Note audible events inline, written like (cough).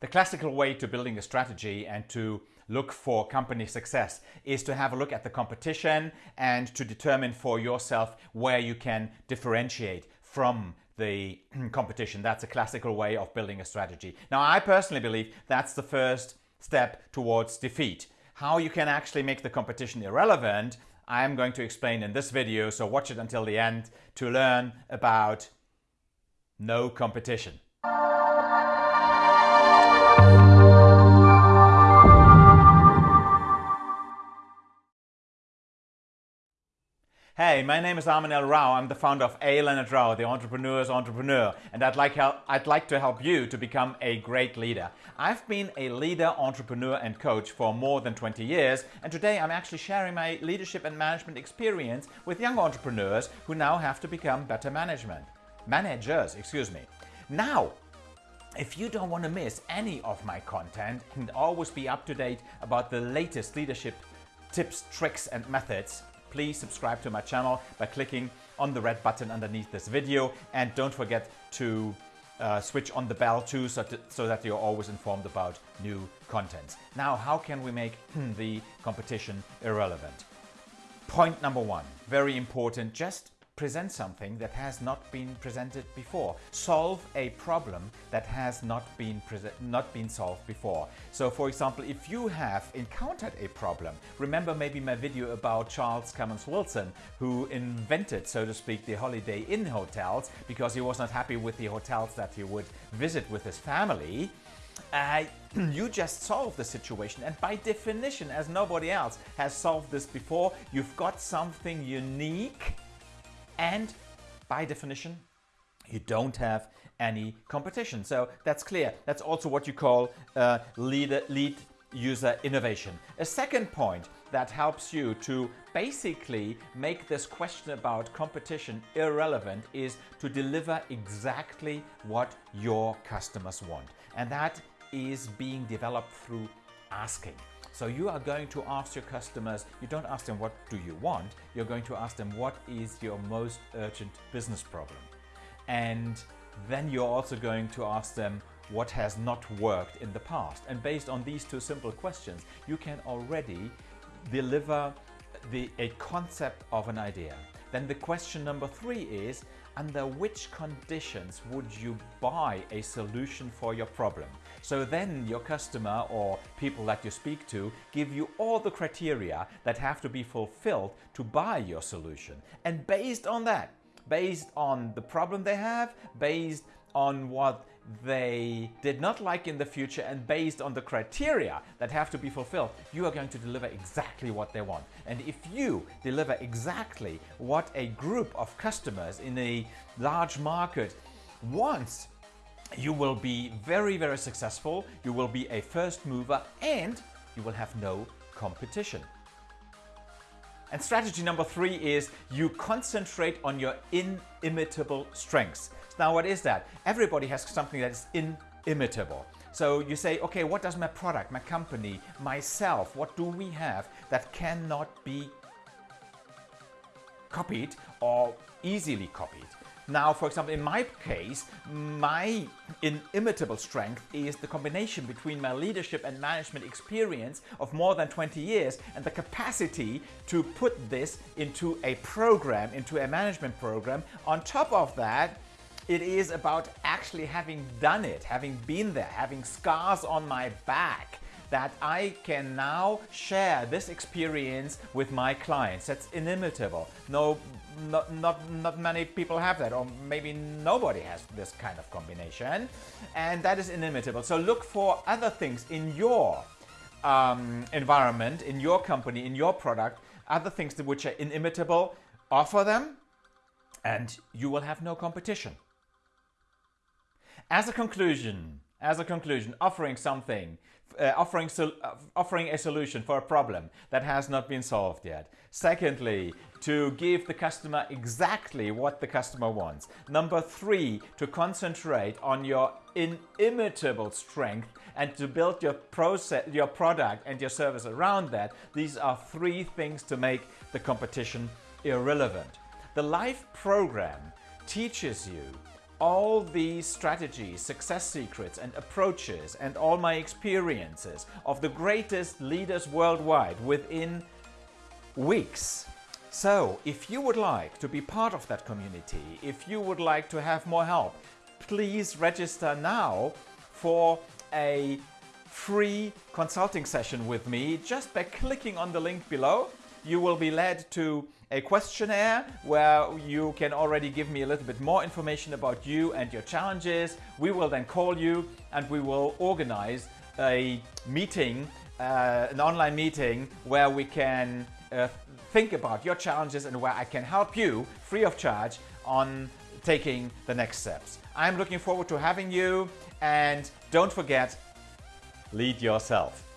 The classical way to building a strategy and to look for company success is to have a look at the competition and to determine for yourself where you can differentiate from the (clears throat) competition. That's a classical way of building a strategy. Now, I personally believe that's the first step towards defeat. How you can actually make the competition irrelevant, I'm going to explain in this video, so watch it until the end to learn about no competition. Hey, my name is Armin L. Rau. I'm the founder of A. Leonhard Rau, the entrepreneur's entrepreneur, and I'd like, help, I'd like to help you to become a great leader. I've been a leader, entrepreneur, and coach for more than 20 years, and today I'm actually sharing my leadership and management experience with young entrepreneurs who now have to become better management. Managers, excuse me. Now, if you don't want to miss any of my content and always be up to date about the latest leadership tips, tricks, and methods, please subscribe to my channel by clicking on the red button underneath this video and don't forget to uh, switch on the bell too so, to, so, that you're always informed about new content. Now, how can we make the competition irrelevant? Point number one, very important, just present something that has not been presented before. Solve a problem that has not been not been solved before. So for example, if you have encountered a problem, remember maybe my video about Charles Kemmons Wilson, who invented, so to speak, the Holiday Inn hotels because he was not happy with the hotels that he would visit with his family. Uh, (clears throat) you just solve the situation and by definition as nobody else has solved this before you've got something unique and by definition, you don't have any competition. So that's clear. That's also what you call uh, lead, lead user innovation. A second point that helps you to basically make this question about competition irrelevant is to deliver exactly what your customers want. And that is being developed through asking. So you are going to ask your customers, you don't ask them what do you want, you're going to ask them what is your most urgent business problem. And then you're also going to ask them what has not worked in the past. And based on these two simple questions, you can already deliver the, a concept of an idea. Then the question number three is, under which conditions would you buy a solution for your problem? So then your customer or people that you speak to give you all the criteria that have to be fulfilled to buy your solution. And based on that, based on the problem they have, based on what they did not like in the future and based on the criteria that have to be fulfilled, you are going to deliver exactly what they want. And if you deliver exactly what a group of customers in a large market wants, you will be very, very successful, you will be a first mover and you will have no competition. And strategy number three is you concentrate on your inimitable strengths. Now, what is that? Everybody has something that is inimitable. So you say, okay, what does my product, my company, myself, what do we have that cannot be copied or easily copied? Now, for example, in my case, my inimitable strength is the combination between my leadership and management experience of more than 20 years and the capacity to put this into a program, into a management program. On top of that, it is about actually having done it, having been there, having scars on my back that I can now share this experience with my clients. That's inimitable. No, not, not, not many people have that, or maybe nobody has this kind of combination. And that is inimitable. So look for other things in your um, environment, in your company, in your product, other things which are inimitable, offer them, and you will have no competition. As a conclusion, as a conclusion, offering something, uh, offering, uh, offering a solution for a problem that has not been solved yet. Secondly, to give the customer exactly what the customer wants. Number three, to concentrate on your inimitable strength and to build your process, your product and your service around that. These are three things to make the competition irrelevant. The life program teaches you all these strategies, success secrets and approaches and all my experiences of the greatest leaders worldwide within weeks. So, if you would like to be part of that community, if you would like to have more help, please register now for a free consulting session with me just by clicking on the link below. You will be led to a questionnaire where you can already give me a little bit more information about you and your challenges. We will then call you and we will organize a meeting, uh, an online meeting where we can uh, think about your challenges and where I can help you free of charge on taking the next steps. I'm looking forward to having you and don't forget, lead yourself.